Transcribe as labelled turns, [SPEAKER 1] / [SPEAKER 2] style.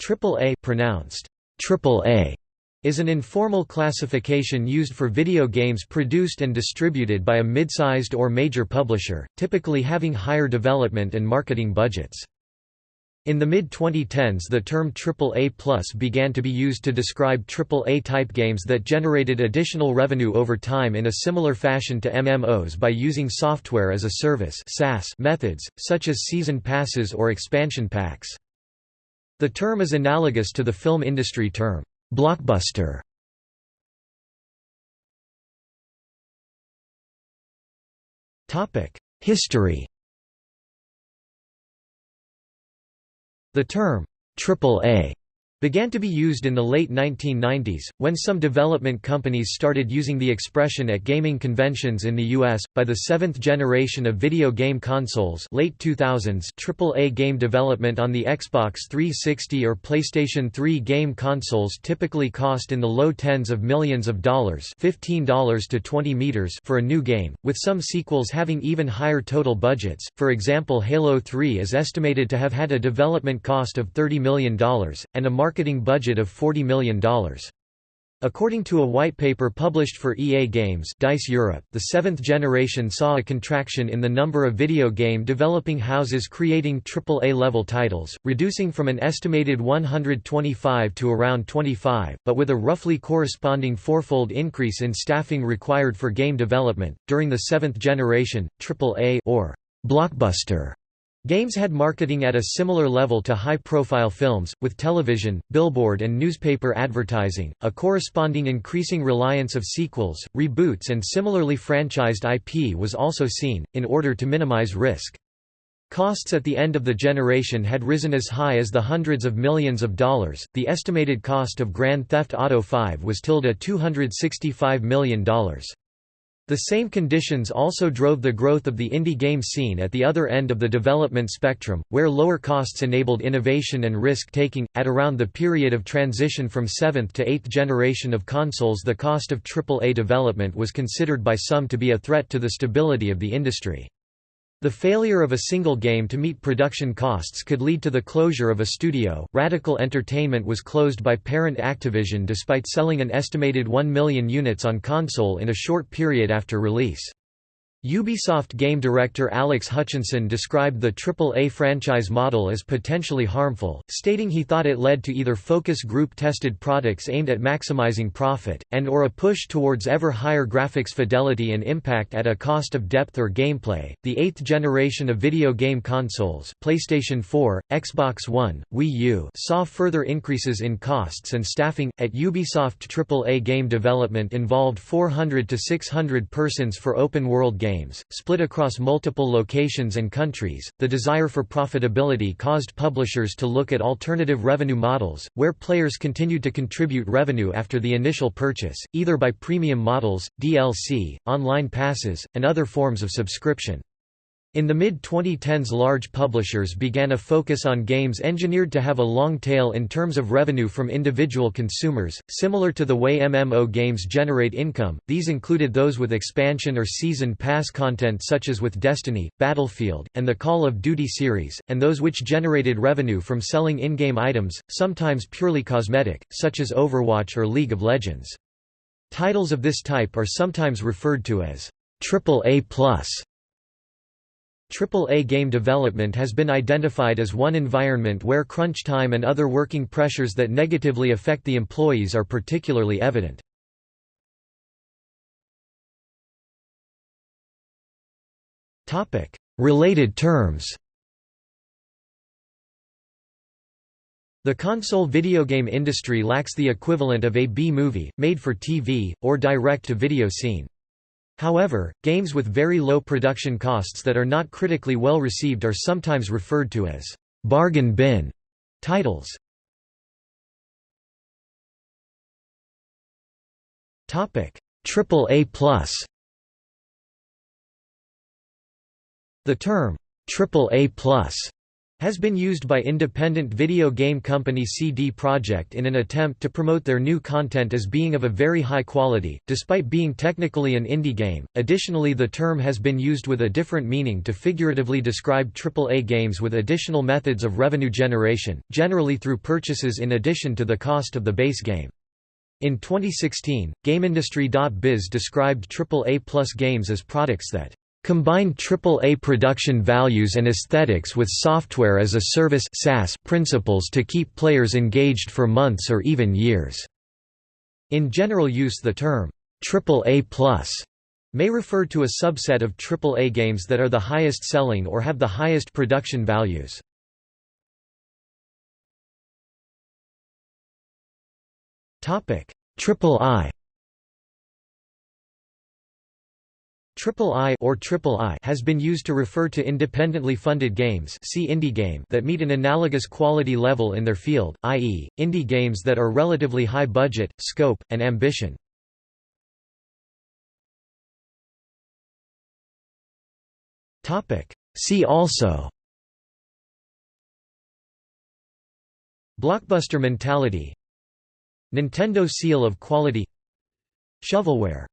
[SPEAKER 1] AAA pronounced AAA is an informal classification used for video games produced and distributed by a mid-sized or major publisher, typically having higher development and marketing budgets. In the mid-2010s the term AAA began to be used to describe AAA-type games that generated additional revenue over time in a similar fashion to MMOs by using software as a service methods, such as season passes or expansion packs. The term is analogous to the film industry term, blockbuster. History The term, AAA began to be used in the late 1990s, when some development companies started using the expression at gaming conventions in the US. By the seventh generation of video game consoles, late 2000s, AAA game development on the Xbox 360 or PlayStation 3 game consoles typically cost in the low tens of millions of dollars, $15 to 20 meters for a new game, with some sequels having even higher total budgets. For example, Halo 3 is estimated to have had a development cost of $30 million and a market marketing budget of $40 million. According to a white paper published for EA Games DICE Europe, the seventh generation saw a contraction in the number of video game developing houses creating AAA-level titles, reducing from an estimated 125 to around 25, but with a roughly corresponding fourfold increase in staffing required for game development. During the seventh generation, AAA or blockbuster Games had marketing at a similar level to high-profile films, with television, billboard and newspaper advertising, a corresponding increasing reliance of sequels, reboots and similarly franchised IP was also seen, in order to minimize risk. Costs at the end of the generation had risen as high as the hundreds of millions of dollars. The estimated cost of Grand Theft Auto V was tilde $265 million. The same conditions also drove the growth of the indie game scene at the other end of the development spectrum, where lower costs enabled innovation and risk-taking. At around the period of transition from 7th to 8th generation of consoles the cost of AAA development was considered by some to be a threat to the stability of the industry. The failure of a single game to meet production costs could lead to the closure of a studio. Radical Entertainment was closed by parent Activision despite selling an estimated 1 million units on console in a short period after release. Ubisoft game director Alex Hutchinson described the AAA franchise model as potentially harmful, stating he thought it led to either focus group-tested products aimed at maximizing profit, and or a push towards ever higher graphics fidelity and impact at a cost of depth or gameplay. The eighth generation of video game consoles PlayStation 4, Xbox One, Wii U saw further increases in costs and staffing. At Ubisoft AAA game development involved 400 to 600 persons for open-world games games, split across multiple locations and countries. The desire for profitability caused publishers to look at alternative revenue models, where players continued to contribute revenue after the initial purchase, either by premium models, DLC, online passes, and other forms of subscription. In the mid-2010s large publishers began a focus on games engineered to have a long tail in terms of revenue from individual consumers, similar to the way MMO games generate income, these included those with expansion or season pass content such as with Destiny, Battlefield, and the Call of Duty series, and those which generated revenue from selling in-game items, sometimes purely cosmetic, such as Overwatch or League of Legends. Titles of this type are sometimes referred to as AAA+. AAA game development has been identified as one environment where crunch time and other working pressures that negatively affect the employees are particularly evident. Related terms The console video game industry lacks the equivalent of a B-movie, made for TV, or direct-to-video scene. However, games with very low production costs that are not critically well received are sometimes referred to as bargain bin titles. Topic: Triple A plus. The term Triple A plus has been used by independent video game company CD Projekt in an attempt to promote their new content as being of a very high quality, despite being technically an indie game. Additionally, the term has been used with a different meaning to figuratively describe AAA games with additional methods of revenue generation, generally through purchases in addition to the cost of the base game. In 2016, GameIndustry.biz described AAA plus games as products that combine AAA production values and aesthetics with software as a service principles to keep players engaged for months or even years. In general use the term AAA+ may refer to a subset of AAA games that are the highest selling or have the highest production values. Triple I Triple I or Triple I has been used to refer to independently funded games see indie game that meet an analogous quality level in their field, i.e., indie games that are relatively high budget, scope, and ambition. See also Blockbuster mentality Nintendo seal of quality Shovelware